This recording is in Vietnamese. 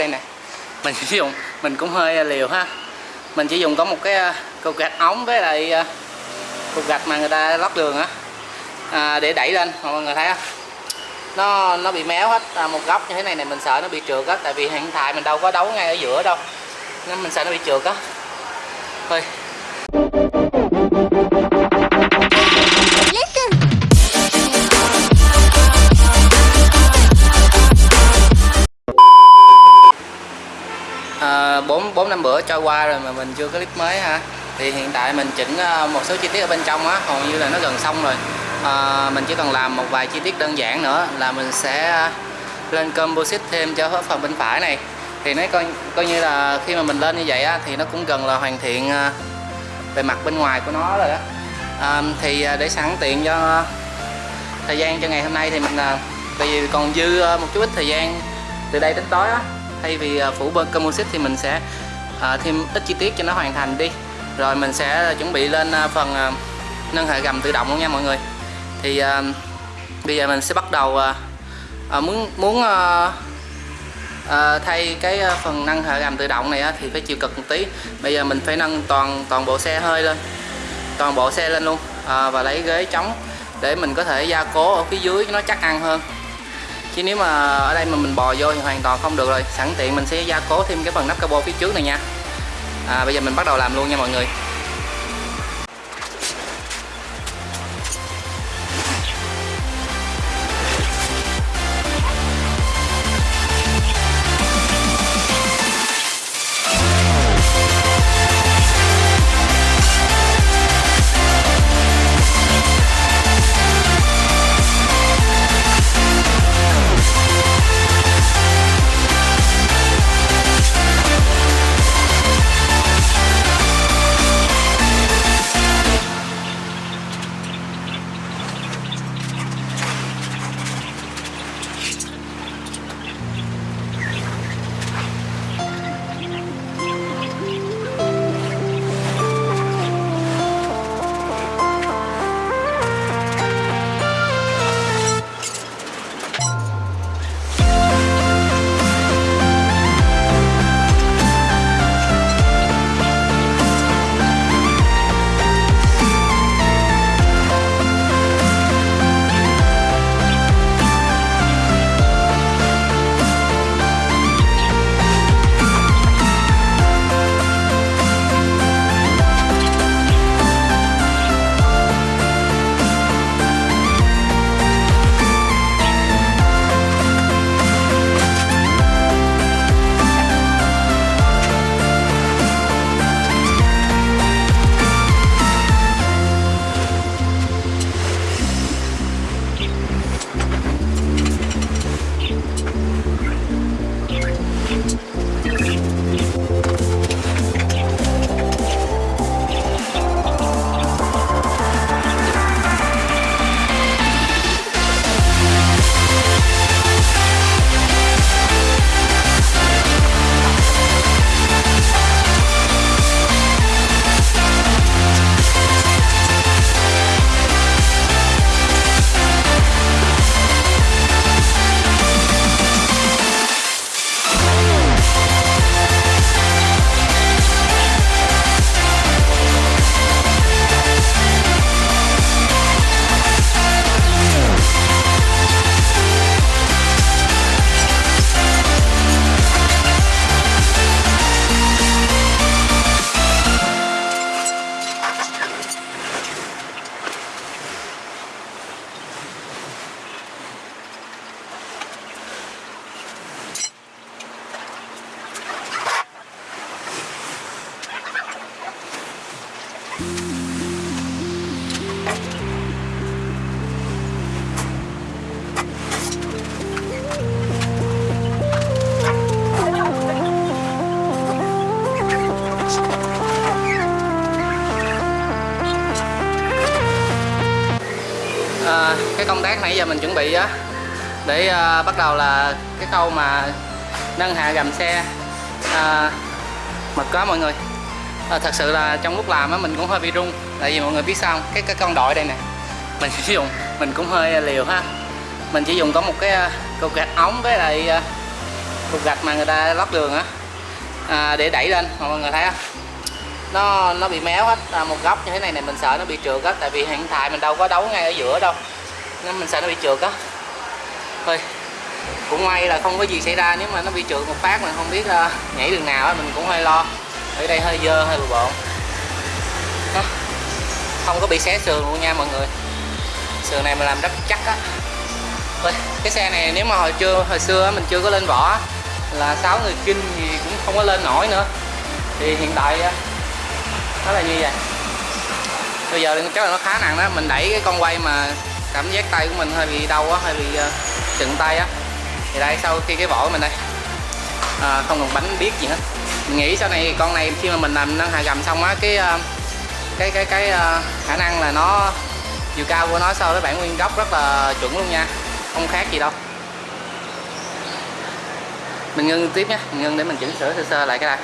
đây nè. Mình sử dụng mình cũng hơi à, liều ha. Mình chỉ dùng có một cái à, cục gạch ống với lại à, cục gạch mà người ta lót đường á. À, để đẩy lên mọi người thấy không? Nó nó bị méo hết à, một góc như thế này này mình sợ nó bị trượt á tại vì hiện tại mình đâu có đấu ngay ở giữa đâu. Nên mình sợ nó bị trượt á. Thôi. Bữa trôi qua rồi mà mình chưa có clip mới ha thì hiện tại mình chỉnh ờ, một số chi tiết ở bên trong á hầu như là nó gần xong rồi. À, mình chỉ cần làm một vài chi tiết đơn giản nữa là mình sẽ lên composite thêm cho phần bên phải này. Thì nó coi coi như là khi mà mình lên như vậy á thì nó cũng gần là hoàn thiện ờ, về mặt bên ngoài của nó rồi đó. À, thì để sẵn tiện cho thời gian cho ngày hôm nay thì mình tại vì còn dư một chút ít thời gian từ đây đến tối á. Thay vì phủ bơ composite thì mình sẽ à, thêm ít chi tiết cho nó hoàn thành đi. Rồi mình sẽ chuẩn bị lên à, phần à, nâng hệ gầm tự động luôn nha mọi người. Thì à, bây giờ mình sẽ bắt đầu à, à, muốn muốn à, à, thay cái à, phần nâng hệ gầm tự động này á, thì phải chịu cực một tí. Bây giờ mình phải nâng toàn toàn bộ xe hơi lên. Toàn bộ xe lên luôn. À, và lấy ghế chống để mình có thể gia cố ở phía dưới cho nó chắc ăn hơn chứ nếu mà ở đây mà mình bò vô thì hoàn toàn không được rồi. Sẵn tiện mình sẽ gia cố thêm cái phần nắp cabo phía trước này nha. À, bây giờ mình bắt đầu làm luôn nha mọi người. Cái công tác nãy giờ mình chuẩn bị á để uh, bắt đầu là cái câu mà nâng hạ gầm xe. Uh, mệt quá mọi người. À, thật sự là trong lúc làm á mình cũng hơi bị rung tại vì mọi người biết sao không? cái cái con đội đây nè mình sử dụng mình cũng hơi liều ha. Mình chỉ dùng có một cái ờ, cục gạch ống với lại cục gạch mà người ta lót đường á à, để đẩy lên mọi người thấy không? Nó nó bị méo hết à, một góc như thế này này mình sợ nó bị trượt á tại vì hiện tại mình đâu có đấu ngay ở giữa đâu nên mình sợ nó bị trượt á. Thôi cũng may là không có gì xảy ra nếu mà nó bị trượt một phát mình không biết uh, nhảy đường nào á mình cũng hơi lo. Ở đây hơi dơ hơi bừa bộn. Đó. không có bị xé sườn luôn nha mọi người. Sườn này mình làm rất chắc á. Thôi, cái xe này nếu mà hồi chưa hồi xưa mình chưa có lên vỏ là sáu người kinh thì cũng không có lên nổi nữa. Thì hiện tại nó là như vậy. Bây giờ chắc là nó khá nặng đó. Mình đẩy cái con quay mà cảm giác tay của mình hơi bị đau quá, hơi bị ờ, chừng tay á. Thì đây sau khi cái vỏ của mình đây. À, không còn bánh biết gì hết. Mình nghĩ sau này con này khi mà mình làm nâng hạ gầm xong á cái ờ, cái cái cái ờ, khả năng là nó chiều cao của nó so với bản nguyên gốc rất là chuẩn luôn nha. Không khác gì đâu. Mình ngưng tiếp nhé. Mình ngưng để mình chỉnh sửa sơ sơ lại cái này